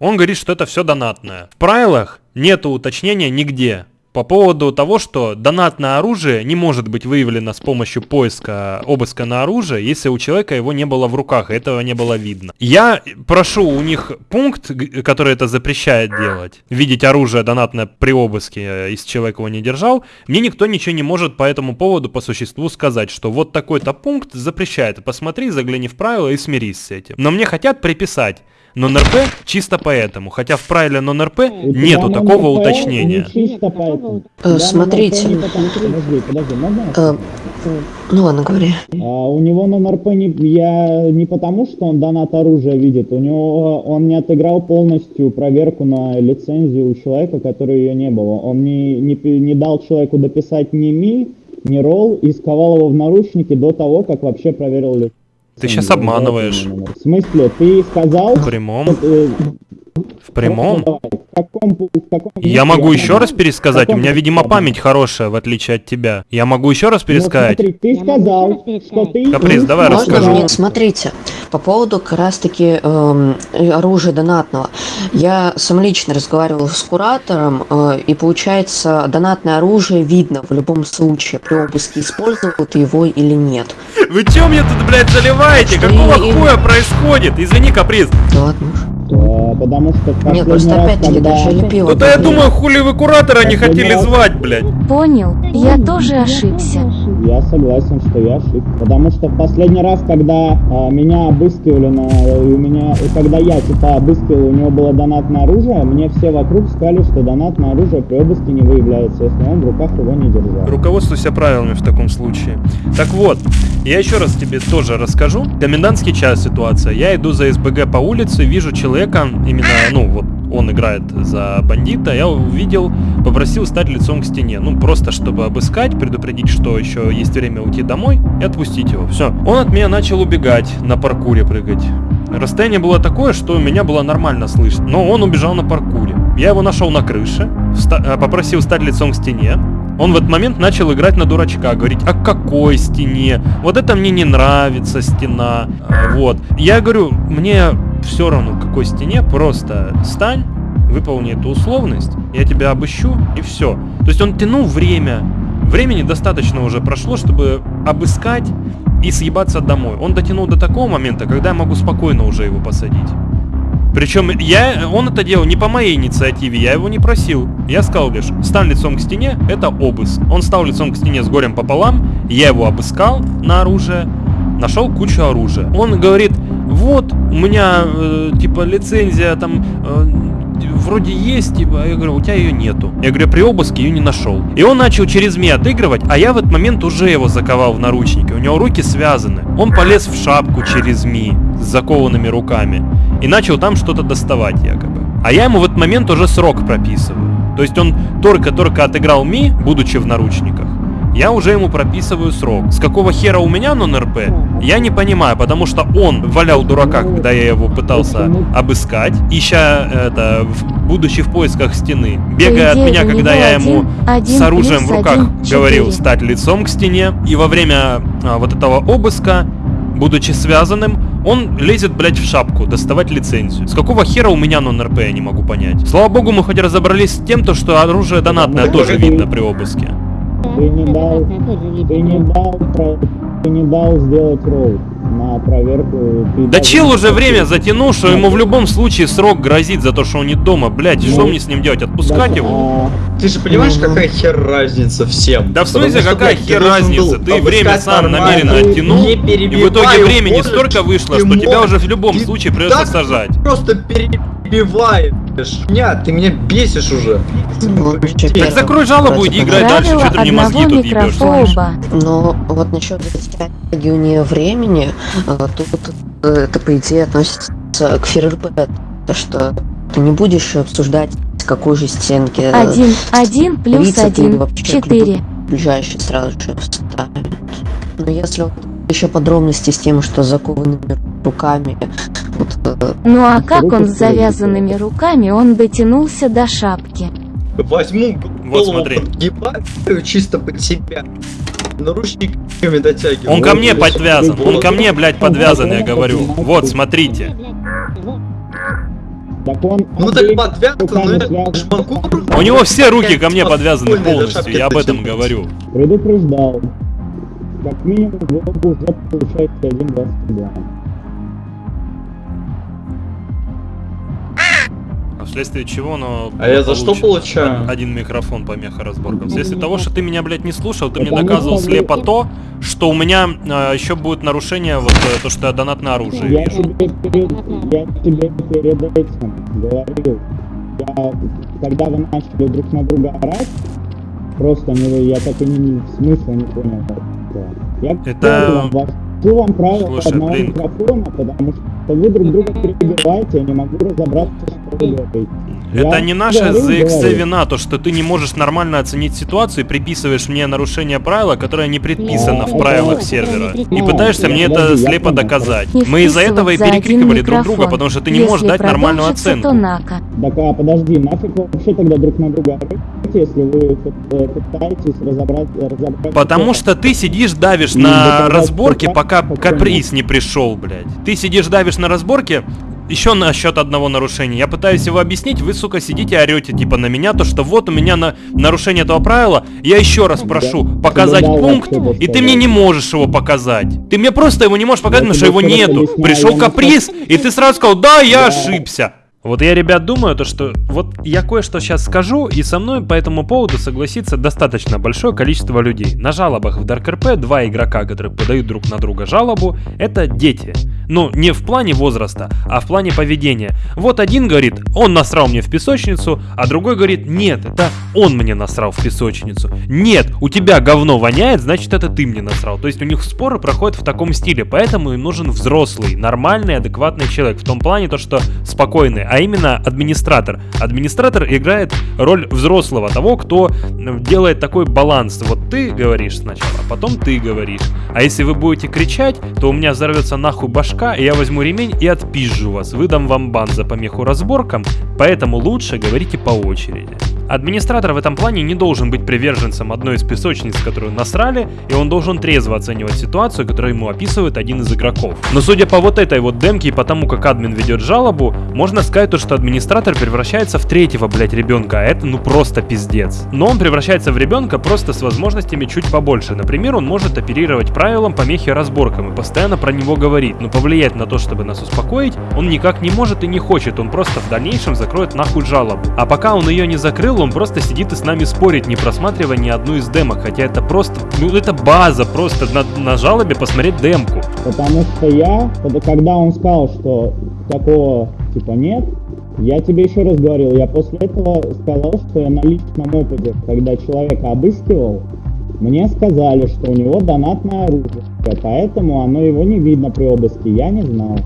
Speaker 2: Он говорит, что это все донатное. В правилах нету уточнения нигде. По поводу того, что донатное оружие не может быть выявлено с помощью поиска обыска на оружие, если у человека его не было в руках, этого не было видно. Я прошу у них пункт, который это запрещает делать, видеть оружие донатное при обыске, э, если человек его не держал. Мне никто ничего не может по этому поводу по существу сказать, что вот такой-то пункт запрещает. Посмотри, загляни в правила и смирись с этим. Но мне хотят приписать нон-РП чисто поэтому, хотя в правиле нон-РП нету такого уточнения.
Speaker 5: Не чисто поэтому.
Speaker 10: Э, смотрите. Э, ну ладно, говори.
Speaker 5: А у него на НРП не, я, не потому, что он донат оружия видит, у него он не отыграл полностью проверку на лицензию у человека, который ее не было. Он не, не, пи- не дал человеку дописать ни ми, ни ролл и сковал его в наручники до того, как вообще проверил лицензию.
Speaker 2: Ты щас обманываешь.
Speaker 5: В смысле, ты сказал...
Speaker 2: В прямом, в прямом.
Speaker 5: давай, каком, в каком
Speaker 2: Я могу еще раз пересказать, у меня, видимо, память хорошая, в отличие от тебя. Я могу еще раз
Speaker 5: Ну,
Speaker 2: пересказать.
Speaker 5: смотри, ты сказал, что ты...
Speaker 2: Каприз, давай
Speaker 10: Можно?
Speaker 2: расскажу.
Speaker 10: Нет, смотрите, по поводу как раз-таки эм, оружия донатного. Я сам лично разговаривал с куратором, э, и получается, донатное оружие видно в любом случае при обыске, использовал ты его или нет.
Speaker 2: Вы че мне тут, блядь, заливаете?
Speaker 10: Что
Speaker 2: Какого
Speaker 10: и-
Speaker 2: хуя происходит? Извини, каприз.
Speaker 10: Да ладно.
Speaker 5: Потому что последний
Speaker 10: просто
Speaker 5: раз,
Speaker 10: опять-таки
Speaker 5: когда-
Speaker 10: даже или пиво.
Speaker 2: Ну-то я думаю, хули вы куратора не хотели звать, блядь.
Speaker 8: Понял, я тоже ошибся.
Speaker 5: Я согласен, что я ошибся. Потому что в последний раз, когда а, меня обыскивали на. у меня. когда я типа обыскивал, у него было донатное оружие, мне все вокруг сказали, что донатное оружие при обыске не выявляется, если он в руках его не держал.
Speaker 2: Руководствуйся правилами в таком случае. Так вот, я еще раз тебе тоже расскажу. Комендантский час ситуация. Я иду за СБГ по улице, вижу человека, именно, ну вот, он играет за бандита, я увидел, попросил стать лицом к стене. Ну, просто чтобы обыскать, предупредить, что еще есть время уйти домой и отпустить его. Все. Он от меня начал убегать, на паркуре прыгать. Расстояние было такое, что меня было нормально слышно. Но он убежал на паркуре. Я его нашел на крыше, э, попросил стать лицом к стене. Он в этот момент начал играть на дурачка, говорить, о какой стене? Вот это мне не нравится стена. А, Вот. Я говорю, мне все равно, к какой стене, просто стань, выполни эту условность, я тебя обыщу, и все. То есть он тянул время. Времени достаточно уже прошло, чтобы обыскать и съебаться домой. Он дотянул до такого момента, когда я могу спокойно уже его посадить. Причем я, он это делал не по моей инициативе, я его не просил. Я сказал лишь, стань лицом к стене, это обыск. Он стал лицом к стене с горем пополам, я его обыскал на оружие, нашел кучу оружия. Он говорит, вот, у меня, э, типа, лицензия там э, вроде есть, типа, я говорю, у тебя ее нету. Я говорю, при обыске ее не нашел. И он начал через МИ отыгрывать, а я в этот момент уже его заковал в наручники. У него руки связаны. Он полез в шапку через МИ с закованными руками и начал там что-то доставать якобы. А я ему в этот момент уже срок прописываю. То есть он только-только отыграл Ми, будучи в наручниках, я уже ему прописываю срок. С какого хера у меня нон-РП, я не понимаю, потому что он валял дурака, когда я его пытался обыскать, ища это, в- будучи в поисках стены, бегая от меня, когда я ему с оружием в руках говорил стать лицом к стене, и во время а, вот этого обыска, будучи связанным, он лезет, блядь, в шапку, доставать лицензию. С какого хера у меня нон-РП, я не могу понять. Слава богу, мы хоть разобрались с тем, то, что оружие донатное тоже видно при обыске.
Speaker 5: Ты не дал, ты не дал, про- ты не дал сделать ролл на проверку. Ты
Speaker 2: Да чел уже время затянул, что ему в любом случае срок грозит за то, что он не дома. Блядь, и что
Speaker 5: Ну,
Speaker 2: мне с ним делать? Отпускать
Speaker 5: Да,
Speaker 2: его?
Speaker 5: а,
Speaker 6: Ты же понимаешь, какая хер разница всем?
Speaker 2: Да в смысле,
Speaker 6: что,
Speaker 2: какая
Speaker 6: блядь,
Speaker 2: хер разница? Ты время сам
Speaker 6: нормально,
Speaker 2: намеренно оттянул, и в итоге времени столько вышло, что тебя уже в любом
Speaker 6: ты
Speaker 2: случае придется сажать.
Speaker 6: Просто перебиваешь. Меня, ты меня бесишь уже.
Speaker 10: Ну,
Speaker 2: Так закрой жалобу,
Speaker 10: как
Speaker 2: играй дальше, что ты мне мозги тут ебешь.
Speaker 10: Но вот насчет затягивания времени, э, тут э, это по идее относится к то что ты не будешь обсуждать, с какой же стенки э,
Speaker 8: Один, один плюс один,
Speaker 10: вообще
Speaker 8: четыре.
Speaker 10: ближайший сразу же вставят. Но если вот еще подробности с тем, что закованными руками, вот, э,
Speaker 8: Ну а как он с завязанными руками, он дотянулся до шапки.
Speaker 6: Возьму
Speaker 2: Вот
Speaker 6: голову
Speaker 2: смотри.
Speaker 6: подгибаю чисто под себя. Наручниками дотягиваю.
Speaker 2: Он ко мне подвязан, он ко мне, блядь, подвязан, я говорю. Вот, смотрите.
Speaker 5: Так он
Speaker 6: Ну так подвязан, но я.
Speaker 2: У него все руки ко мне подвязаны полностью, я об этом говорю.
Speaker 5: Предупреждал. Как минимум, вы уже получаете 1.22.
Speaker 2: А вследствие чего, но...
Speaker 6: А я за что получаю?
Speaker 2: Один микрофон помеха разборка. Вследствие того, что ты меня, блядь, не слушал, ты мне доказывал слепо то, что у меня еще будет нарушение, вот э, то, что я донатное оружие
Speaker 5: Я
Speaker 2: вижу.
Speaker 5: тебе, перед, я тебе перед этим говорил. Я, когда вы начали друг на друга орать, просто не, я так и не, смысла не понял. Этого. Я
Speaker 2: Это-
Speaker 5: говорю вам, правила
Speaker 2: Слушай,
Speaker 5: одного
Speaker 2: блин.
Speaker 5: микрофона, потому что вы друг друга перебиваете, я не могу разобраться, что.
Speaker 2: Это не наша ZXC вина, то, что ты не можешь нормально оценить ситуацию и приписываешь мне нарушение правила, которое не предписано в
Speaker 5: А,
Speaker 2: правилах сервера. И
Speaker 5: Ну,
Speaker 2: пытаешься мне это слепо доказать. Мы из-за этого и перекрикивали друг друга, потому что ты не можешь дать нормальную оценку.
Speaker 5: Так, а подожди, нафиг вы вообще тогда друг на друга если вы э, пытаетесь разобрать... разобрать
Speaker 2: Потому что ты сидишь, давишь
Speaker 5: Ну,
Speaker 2: на разборке, пока каприз не пришел, блядь. Ты сидишь, давишь на разборке, еще насчет одного нарушения. Я пытаюсь его объяснить, вы, сука, сидите орете типа на меня, то что вот у меня на нарушение этого правила. Я еще раз прошу
Speaker 5: Да.
Speaker 2: показать
Speaker 5: Да,
Speaker 2: пункт, и ты мне не можешь его показать. Ты мне просто его не можешь показать, потому что его нету. Пришел каприз, и ты сразу сказал, да, я
Speaker 5: Да.
Speaker 2: ошибся. Вот я, ребят, думаю, то, что вот я кое-что сейчас скажу, и со мной по этому поводу согласится достаточно большое количество людей. На жалобах в Dark RP два игрока, которые подают друг на друга жалобу, это дети. Ну, не в плане возраста, а в плане поведения. Вот один говорит, он насрал мне в песочницу, а другой говорит, нет, это он мне насрал в песочницу. Нет, у тебя говно воняет, значит это ты мне насрал. То есть у них споры проходят в таком стиле, поэтому им нужен взрослый, нормальный, адекватный человек. В том плане то, что спокойный, а именно администратор. Администратор играет роль взрослого, того, кто делает такой баланс. Вот ты говоришь сначала, а потом ты говоришь. А если вы будете кричать, то у меня взорвется нахуй башка, и я возьму ремень и отпизжу вас. Выдам вам бан за помеху разборкам, поэтому лучше говорите по очереди. Администратор в этом плане не должен быть приверженцем одной из песочниц, которую насрали, и он должен трезво оценивать ситуацию, которую ему описывает один из игроков. Но судя по вот этой вот демке и потому, как админ ведет жалобу, можно сказать то, что администратор превращается в третьего, блять, ребенка, а это ну просто пиздец. Но он превращается в ребенка просто с возможностями чуть побольше. Например, он может оперировать правилам помехи разборкам и постоянно про него говорит, но повлиять на то, чтобы нас успокоить, он никак не может и не хочет, он просто в дальнейшем закроет нахуй жалобу. А пока он ее не закрыл, он просто сидит и с нами спорит, не просматривая ни одну из демок, хотя это просто, ну это база, просто на, на жалобе посмотреть демку.
Speaker 5: Потому что я, когда он сказал, что такого типа нет, я тебе еще раз говорил, я после этого сказал, что я на личном опыте, когда человека обыскивал, мне сказали, что у него донатное оружие, поэтому оно его не видно при обыске, я не знал.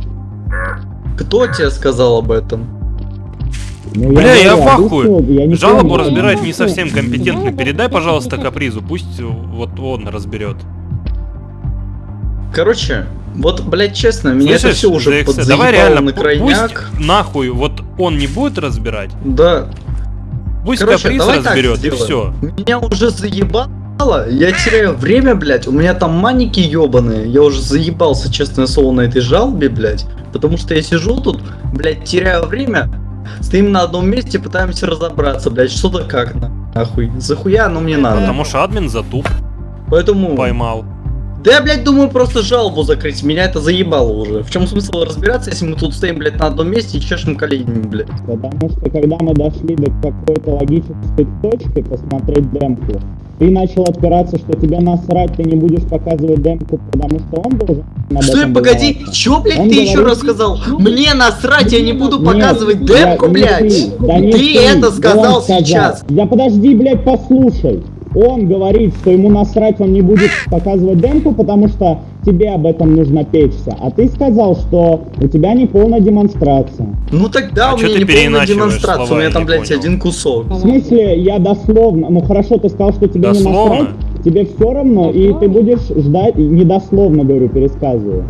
Speaker 6: Кто тебе сказал об этом?
Speaker 5: Ну,
Speaker 2: Бля, я
Speaker 5: говорю,
Speaker 2: в ахуе.
Speaker 5: обыскивал, я не
Speaker 2: Жалобу разбирать не совсем компетентно. Передай, пожалуйста, капризу, пусть вот он разберет.
Speaker 6: Короче, вот, блядь, честно, меня это
Speaker 2: Слышишь,
Speaker 6: все уже подзаебало
Speaker 2: давай реально,
Speaker 6: на крайняк.
Speaker 2: пусть нахуй вот он не будет разбирать,
Speaker 6: Да,
Speaker 2: пусть
Speaker 6: Короче,
Speaker 2: каприз
Speaker 6: давай
Speaker 2: разберет и все.
Speaker 6: Меня уже заебало, я теряю время, блядь, у меня там маники ебаные, я уже заебался, честное слово, на этой жалобе, блядь, потому что я сижу тут, блядь, теряю время, стоим на одном месте, пытаемся разобраться, блядь, что-то как нахуй, захуя оно мне надо.
Speaker 2: Потому что админ затуп
Speaker 6: Поэтому...
Speaker 2: поймал.
Speaker 6: Да я, блядь, думаю просто жалобу закрыть, меня это заебало уже. В чем смысл разбираться, если мы тут стоим, блядь, на одном месте и чешем коленями, блядь?
Speaker 5: Потому что когда мы дошли до какой-то логической точки посмотреть демку, ты начал отпираться, что тебе насрать, ты не будешь показывать демку, потому что он должен
Speaker 6: Стой, погоди, чё, блядь,
Speaker 5: Он
Speaker 6: ты еще
Speaker 5: говорит-
Speaker 6: раз сказал? Мне насрать, я не буду
Speaker 5: Нет,
Speaker 6: показывать
Speaker 5: я-
Speaker 6: демку, блядь!
Speaker 5: Дмитрий, да не
Speaker 6: Ты это
Speaker 5: он
Speaker 6: сказал сейчас!
Speaker 5: Да подожди, блядь, послушай. Он говорит, что ему насрать, он не будет показывать демку, потому что тебе об этом нужно печься. А ты сказал, что у тебя не полная демонстрация.
Speaker 6: Ну тогда
Speaker 2: А
Speaker 6: у меня не полная демонстрация, у меня там,
Speaker 2: не
Speaker 6: блядь,
Speaker 2: понял.
Speaker 6: один кусок.
Speaker 5: В смысле, я дословно, ну хорошо, ты сказал, что тебе не
Speaker 2: Дословно?
Speaker 5: насрать, тебе все равно, и ты будешь ждать, недословно, говорю, пересказываю.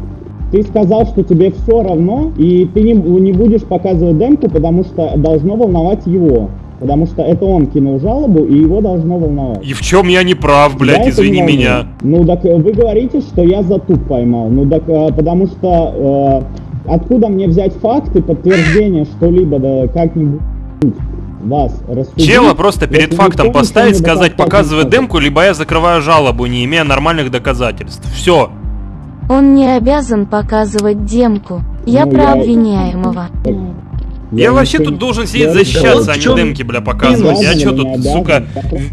Speaker 5: Ты сказал, что тебе все равно, и ты не, не будешь показывать демку, потому что должно волновать его. Потому что это он кинул жалобу, и его должно волновать.
Speaker 2: И в чем я не прав,
Speaker 5: Я
Speaker 2: блядь,
Speaker 5: это
Speaker 2: извини меня.
Speaker 5: Ну так э, вы говорите, что я затуп поймал. Ну так э, потому что э, откуда мне взять факты, подтверждение что-либо, да как-нибудь вас рассудить?
Speaker 2: Чела просто перед фактом поставить, сказать, показывай демку, либо я закрываю жалобу, не имея нормальных доказательств. Все.
Speaker 8: Он не обязан показывать демку. Я
Speaker 5: Ну,
Speaker 8: про
Speaker 5: я-
Speaker 8: обвиняемого.
Speaker 5: Так,
Speaker 2: Я, вообще
Speaker 5: ничего
Speaker 2: тут должен сидеть
Speaker 5: Я
Speaker 2: защищаться, а не
Speaker 6: чём
Speaker 2: демки, бля, показывать. Я что тут, сука,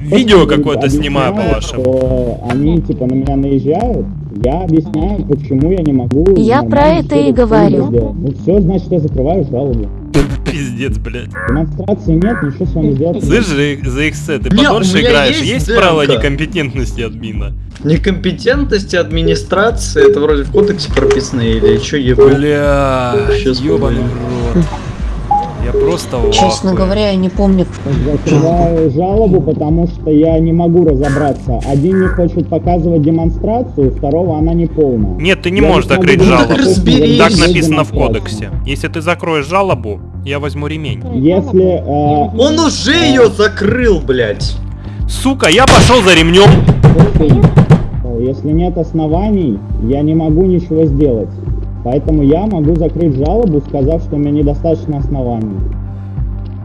Speaker 2: видео какое-то снимаю по вашим.
Speaker 5: что они типа на меня наезжают, я объясняю, почему я не могу.
Speaker 8: Я про это и говорю.
Speaker 5: Ну все, значит, я закрываю жалобу.
Speaker 2: Пиздец, блядь.
Speaker 5: Демонстрации нет, ничего с вами сделать. не
Speaker 2: Слышь, ZXC, ты
Speaker 6: Бля,
Speaker 2: подольше играешь?
Speaker 6: есть
Speaker 2: Есть правила некомпетентности админа?
Speaker 6: Некомпетентность администрации, это вроде в кодексе прописано или что, ебать?
Speaker 2: Бля, ёбаный рот. Я просто
Speaker 10: Честно
Speaker 2: ахуе.
Speaker 10: говоря, я не помню.
Speaker 5: Закрываю жалобу, потому что я не могу разобраться. Один не хочет показывать демонстрацию, второго она не полная.
Speaker 2: Нет, ты не
Speaker 5: Я
Speaker 2: можешь закрыть
Speaker 6: так
Speaker 2: жалобу.
Speaker 6: разберись.
Speaker 2: Так написано в кодексе. Если ты закроешь жалобу, я возьму ремень.
Speaker 5: Если э,
Speaker 6: Он уже ее закрыл, блядь!
Speaker 2: Сука, я пошел за ремнем.
Speaker 5: Если нет оснований, я не могу ничего сделать. Поэтому я могу закрыть жалобу, сказав, что у меня недостаточно оснований.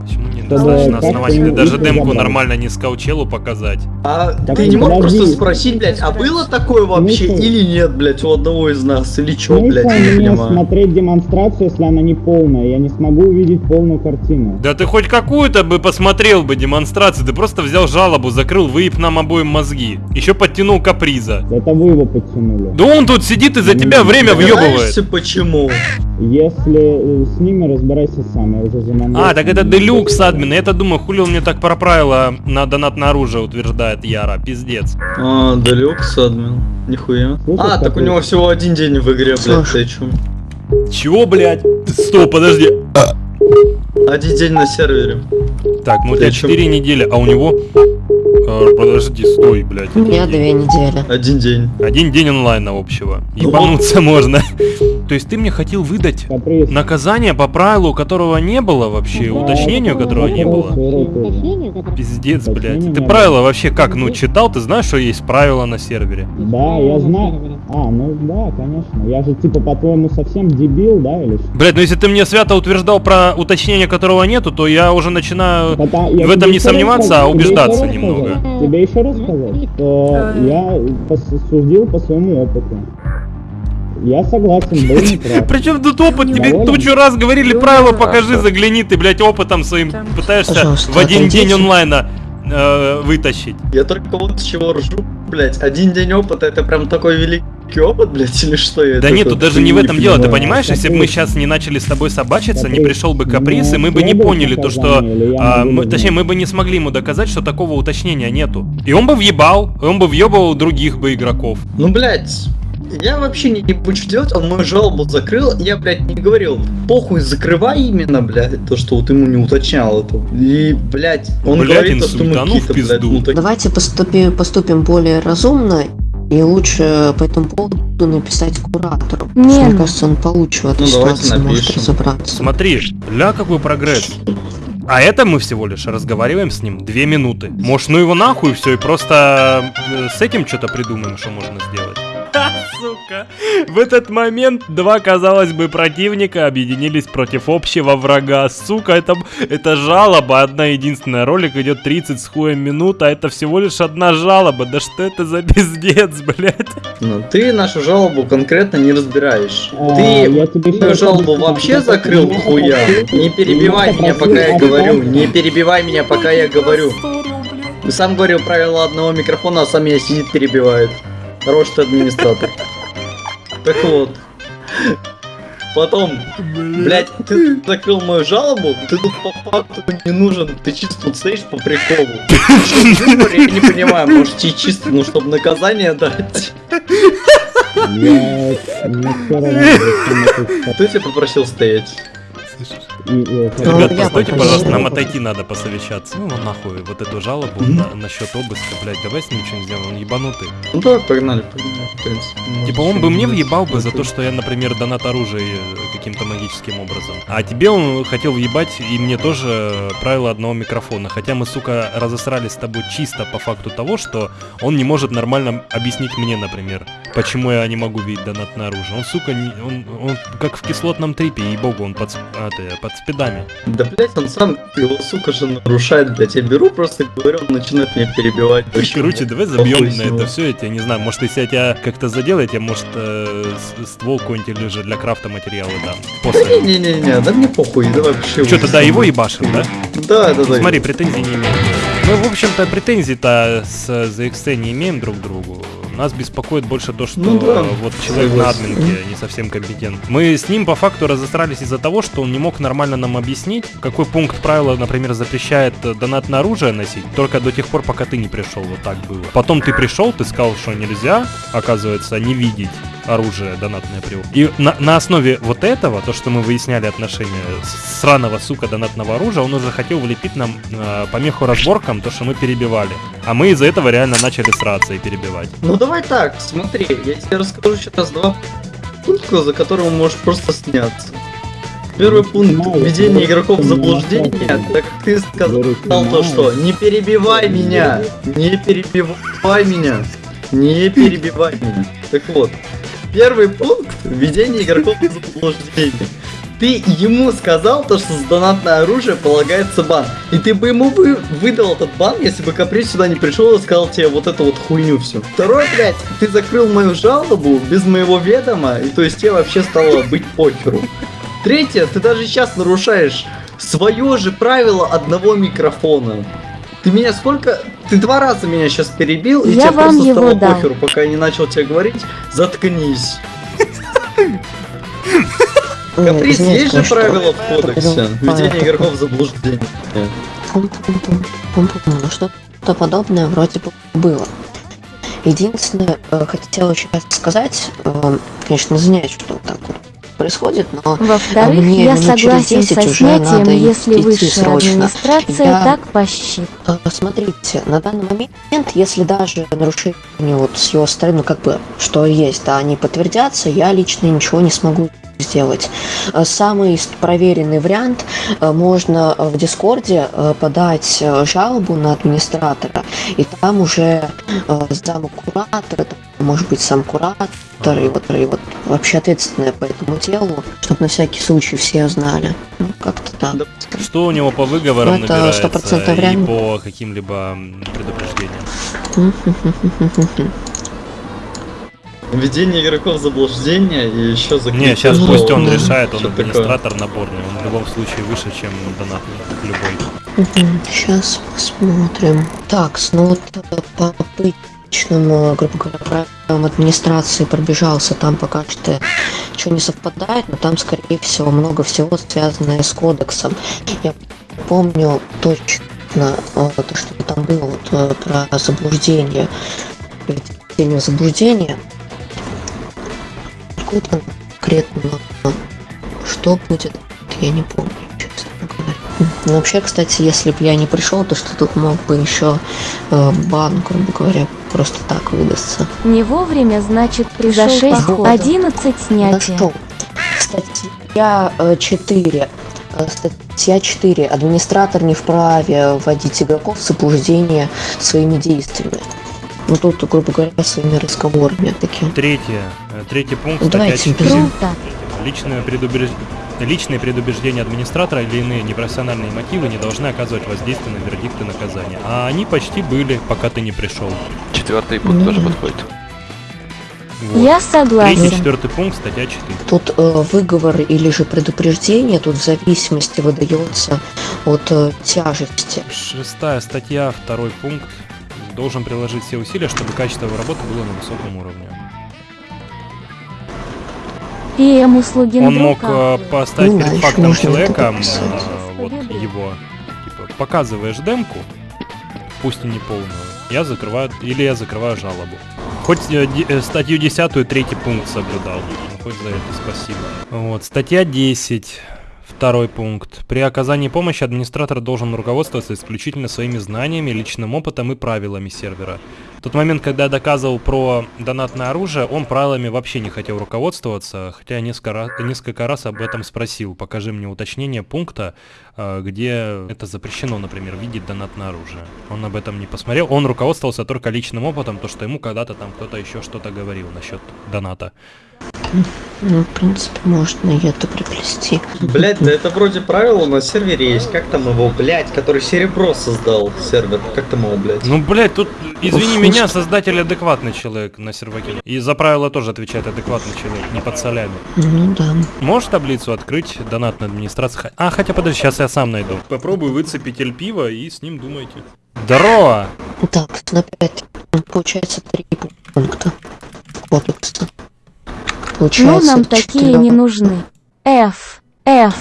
Speaker 2: Почему
Speaker 5: Чтобы не
Speaker 2: Ты даже демку нормально не скаучелу показать.
Speaker 6: А
Speaker 5: Так
Speaker 6: ты не мог
Speaker 5: подожди.
Speaker 6: просто спросить, блядь, а было такое вообще
Speaker 5: Смысл?
Speaker 6: или нет, блядь, у одного из нас? Или чё,
Speaker 5: Смысл
Speaker 6: блядь, я не понимаю.
Speaker 5: смотреть демонстрацию, если она не полная? Я не смогу увидеть полную картину.
Speaker 2: Да ты хоть какую-то бы посмотрел бы демонстрацию, ты просто взял жалобу, закрыл, выеб нам обоим мозги. Еще подтянул каприза.
Speaker 5: Это вы его подтянули.
Speaker 2: Да он тут сидит и за тебя время въебывает.
Speaker 6: Почему?
Speaker 5: Если э, с ними разбирайся сам, я уже заманил.
Speaker 2: А, так это делюкс админ. Я-то думаю, хули он мне так про правила на донатное оружие утверждает Яра. Пиздец.
Speaker 6: А, далекс, админ. Нихуя.
Speaker 5: Слушай,
Speaker 6: А, так у него всего один день в игре, блядь, ты чё?
Speaker 2: Чего, блядь? Стоп, подожди.
Speaker 6: Один день на сервере.
Speaker 2: Так, ну у тебя
Speaker 6: чё?
Speaker 2: 4 недели, а у него... Э, подожди, стой, блядь.
Speaker 10: У меня две недели.
Speaker 6: Один день.
Speaker 2: Один день онлайна общего. Ебануться можно. То есть ты мне хотел выдать наказание по правилу, которого не было вообще, уточнению которого не было? Пиздец, блядь. Ты правила вообще как, ну, читал? Ты знаешь, что есть правила на сервере?
Speaker 5: Да, я знаю. А, ну да, конечно. Я же типа по-твоему совсем дебил, да, или что?
Speaker 2: Блядь, ну если ты мне свято утверждал про уточнение которого нету, то я уже начинаю в этом не сомневаться, а убеждаться немного.
Speaker 5: Тебе еще раз сказать, что я пос- судил по своему опыту. Я согласен, был неправ.
Speaker 2: Причем тут опыт? Тебе
Speaker 5: Доволен?
Speaker 2: тучу раз говорили правила, покажи, загляни, ты, блядь, опытом своим пытаешься в один день онлайна э, вытащить.
Speaker 6: Я только вот с чего ржу, блядь. Один день опыта это прям такой великий опыт, блядь, или что я
Speaker 2: Да нет, тут даже не в этом дело, ты понимаешь, если бы мы сейчас не начали с тобой собачиться, не пришел бы каприз, и мы бы не поняли то, что... а, мы-
Speaker 5: не
Speaker 2: точнее, мы бы не смогли ему доказать, что такого уточнения нету. И он бы въебал, и он бы въебывал других бы игроков.
Speaker 6: Ну, блядь, я вообще не ебу, что делать, он мою жалобу закрыл, я, блядь, не говорил, похуй, закрывай именно, блядь, то, что вот ему не уточнял это. И, блядь, он
Speaker 2: Блядь,
Speaker 6: говорит, то, что мы
Speaker 2: инсультанул в
Speaker 6: какие-то, блядь,
Speaker 2: пизду.
Speaker 6: ну, так-
Speaker 10: Давайте поступим, поступим более разумно и лучше по этому поводу написать куратору.
Speaker 8: Не,
Speaker 10: Мне
Speaker 8: ну.
Speaker 10: кажется, он получше в этой
Speaker 6: Ну,
Speaker 10: ситуации может разобраться.
Speaker 2: Смотри, ля какой прогресс. А это мы всего лишь разговариваем с ним две минуты. Может, ну его нахуй все и просто э, с этим что-то придумаем, что можно сделать. Сука. В этот момент два, казалось бы, противника объединились против общего врага. Сука, это, это жалоба, одна единственная. Ролик идет 30 с хуем минут, а это всего лишь одна жалоба. Да что это за пиздец, блядь?
Speaker 6: Ну, ты нашу жалобу конкретно не разбираешь.
Speaker 5: А,
Speaker 6: ты
Speaker 5: я тебе
Speaker 6: жалобу вообще закрыл хуя.
Speaker 5: попросил-
Speaker 6: Не перебивай меня, пока я говорю. Не перебивай меня, пока я говорю. Сам говорил правила одного микрофона, а сам меня сидит перебивает. Хороший ты администратор. Так вот. Потом, блять, ты закрыл мою жалобу, ты тут по факту не нужен, ты чисто тут стоишь по приколу. Я не понимаю, может тебе чисто, ну, чтобы наказание дать.
Speaker 5: Я... Это
Speaker 6: Кто тебя попросил стоять?
Speaker 5: И- и-
Speaker 2: Ребят, постойте, пожалуйста, нам отойти надо посовещаться. Ну, нахуй, вот эту жалобу на- насчет обыска, блядь, давай с ним что-нибудь сделаем, он ебанутый.
Speaker 6: Ну давай, погнали, погнали, в принципе. Может,
Speaker 2: Типа он бы мне
Speaker 6: не
Speaker 2: въебал бы за то, что я, например, донат оружия э, каким-то магическим образом. А тебе он хотел въебать и мне тоже правило одного микрофона. Хотя мы, сука, разосрались с тобой чисто по факту того, что он не может нормально объяснить мне, например, почему я не могу видеть донатное оружие. Он, сука, не- он, он как в кислотном трипе, ей-богу, он под, а, ты, под спидами.
Speaker 6: Да, блять, он сам его, сука же, нарушает, блять. Я беру, просто говорю, он начинает меня перебивать. Вообще,
Speaker 2: Короче,
Speaker 6: блядь,
Speaker 2: давай забьем на это все, я тебя не знаю, может, если я тебя как-то задел, я тебе, может, э, ствол какой-нибудь или же для крафта материалы дам. После.
Speaker 6: Не-не-не, да мне похуй, давай пошли.
Speaker 2: Что, тогда его ебашим, да?
Speaker 6: Да, да, да.
Speaker 2: Смотри, претензий не имеем. Мы, в общем-то, претензий-то с ZXT не имеем друг к другу. Нас беспокоит больше то, что
Speaker 6: Ну да,
Speaker 2: вот человек на админке не совсем компетент. Мы с ним по факту разосрались из-за того, что он не мог нормально нам объяснить, какой пункт правила, например, запрещает э, донатное оружие носить, только до тех пор, пока ты не пришел, вот так было. Потом ты пришел, ты сказал, что нельзя, оказывается, не видеть оружие донатное при И на, на основе вот этого, то, что мы выясняли отношения сраного, сука, донатного оружия, он уже хотел влепить нам э, помеху разборкам, то, что мы перебивали. А мы из-за этого реально начали сраться и перебивать.
Speaker 6: Ну давай так, смотри, я тебе расскажу сейчас два пункта, за которые можешь просто сняться. Первый пункт
Speaker 5: Понимаю,
Speaker 6: введение игроков в заблуждение, так как ты сказал то, что не перебивай меня, не перебивай меня, не перебивай меня. Так вот, первый пункт введение игроков в заблуждение. Ты ему сказал то, что за донатное оружие полагается бан. И ты бы ему вы, выдал этот бан, если бы Каприз сюда не пришел и сказал тебе вот эту вот хуйню всю. Второй, блядь, ты закрыл мою жалобу без моего ведома, и то есть тебе вообще стало быть похеру. Третье, ты даже сейчас нарушаешь свое же правило одного микрофона. Ты меня сколько... Ты два раза меня сейчас перебил, и
Speaker 8: Я
Speaker 6: тебе просто стало
Speaker 8: дам.
Speaker 6: похеру, пока я не начал тебе говорить. Заткнись. Каприз,
Speaker 10: извините,
Speaker 6: есть же
Speaker 10: конечно,
Speaker 6: правила в кодексе. Введение игроков в заблуждение.
Speaker 10: Ну, что-то подобное вроде бы было. Единственное, э, хотела еще раз сказать, э, конечно, извиняюсь, что так вот происходит, но
Speaker 8: Во-вторых,
Speaker 10: мне
Speaker 8: я
Speaker 10: минут через
Speaker 8: согласен
Speaker 10: 10
Speaker 8: со
Speaker 10: уже
Speaker 8: снятием,
Speaker 10: надо
Speaker 8: если
Speaker 10: идти
Speaker 8: высшая
Speaker 10: срочно.
Speaker 8: администрация
Speaker 10: Я-
Speaker 8: так посчитает.
Speaker 10: Э, Смотрите, на данный момент, если даже нарушения вот с его стороны, ну, как бы, что есть, да, они подтвердятся, я лично ничего не смогу сделать. Э, Самый проверенный вариант, э, можно в Дискорде э, подать жалобу на администратора, и там уже зам куратора, там, может быть, сам куратор, и вот, и вот вообще ответственная по этому делу, чтобы на всякий случай все знали. Ну, как-то так.
Speaker 2: Что у него по выговорам
Speaker 10: Ну, это
Speaker 2: набирается
Speaker 10: 100%
Speaker 2: и по каким-либо предупреждениям?
Speaker 6: Введение игроков в заблуждение и еще закрытие
Speaker 2: Не, сейчас пусть он
Speaker 10: Ну,
Speaker 2: решает, он
Speaker 6: что такое?
Speaker 2: администратор наборный, он в любом случае выше, чем донатный, любой.
Speaker 10: Сейчас посмотрим. Так, ну вот э, по обычным, э, грубо говоря, правилам администрации пробежался, там пока что ничего не совпадает, но там, скорее всего, много всего связанное с кодексом. Я помню точно э, то, что там было вот, э, про заблуждение, введение заблуждения. Какое-то конкретно э, что будет, я не помню, честно говоря. Ну, вообще, кстати, если бы я не пришел, то что тут мог бы еще э, бан, грубо говоря, просто так выдастся.
Speaker 8: Не вовремя, значит,
Speaker 10: Пришел
Speaker 8: за 6
Speaker 10: походу.
Speaker 8: 11 снятия.
Speaker 10: Нашел. Статья 4. Статья 4. Администратор не вправе вводить игроков в заблуждение своими действиями. Ну тут, грубо говоря, своими разговорами таким.
Speaker 2: Третье, э, третий пункт,
Speaker 10: Ну,
Speaker 2: статья
Speaker 10: давайте
Speaker 2: 4.
Speaker 8: Круто.
Speaker 2: Личное предубеж- Личные предубеждения администратора или иные непрофессиональные мотивы не должны оказывать воздействие на вердикты наказания. А они почти были, пока ты не пришел.
Speaker 11: Четвертый пункт тоже подходит.
Speaker 2: Вот.
Speaker 8: Я
Speaker 2: Третий,
Speaker 8: согласен.
Speaker 2: четвертый пункт, статья 4.
Speaker 10: Тут э, выговор или же предупреждение, тут в зависимости выдается от э, тяжести.
Speaker 2: Шестая статья, второй пункт. Должен приложить все усилия, чтобы качество его работы было на высоком уровне.
Speaker 8: ПМ услуги
Speaker 2: Он мог э, поставить перед фактом человека, вот его, типа, показываешь демку, пусть и не полную, я закрываю, или я закрываю жалобу. Хоть э, э, статью 10 третий пункт соблюдал, ну, хоть за это спасибо. Вот, статья 10, второй пункт. При оказании помощи администратор должен руководствоваться исключительно своими знаниями, личным опытом и правилами сервера. В тот момент, когда я доказывал про донатное оружие, он правилами вообще не хотел руководствоваться, хотя я несколько несколько раз об этом спросил. Покажи мне уточнение пункта, э, где это запрещено, например, видеть донатное оружие. Он об этом не посмотрел, он руководствовался только личным опытом, то что ему когда-то там кто-то еще что-то говорил насчет доната.
Speaker 10: Ну, в принципе, можно и это приплести.
Speaker 6: Блять, да это вроде правило на сервере есть. Как там его, блять, который серебро создал сервер? Как там его, блять?
Speaker 2: Ну, блядь, тут, извини
Speaker 10: Уф,
Speaker 2: меня, создатель адекватный человек на серваке. И за правила тоже отвечает адекватный человек, не под солями.
Speaker 10: Ну да.
Speaker 2: Можешь таблицу открыть, донатная администрация? Х- А, хотя подожди, сейчас я сам найду. Попробую выцепить эль пива и с ним думайте. Здорово!
Speaker 10: Так, на 5. Получается три пункта кодекса.
Speaker 8: Ну,
Speaker 10: Получается
Speaker 8: нам такие
Speaker 10: четыре.
Speaker 8: не нужны. F. F.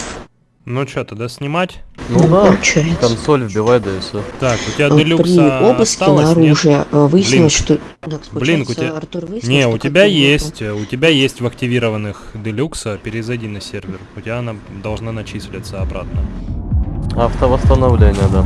Speaker 2: Ну что, тогда снимать?
Speaker 11: Ну да,
Speaker 10: Получается.
Speaker 11: консоль вбивай, да и все.
Speaker 2: Так, у тебя
Speaker 10: Э, При обыске
Speaker 2: осталось,
Speaker 10: на
Speaker 2: нет?
Speaker 10: оружие э, выяснилось,
Speaker 2: Блин.
Speaker 10: что... Да,
Speaker 2: Блин, у тебя-
Speaker 10: Артур выяснил,
Speaker 2: Не, у тебя есть, э, у тебя есть в активированных делюкса, перезайди на сервер. У тебя она должна начислиться обратно.
Speaker 11: Автовосстановление, да.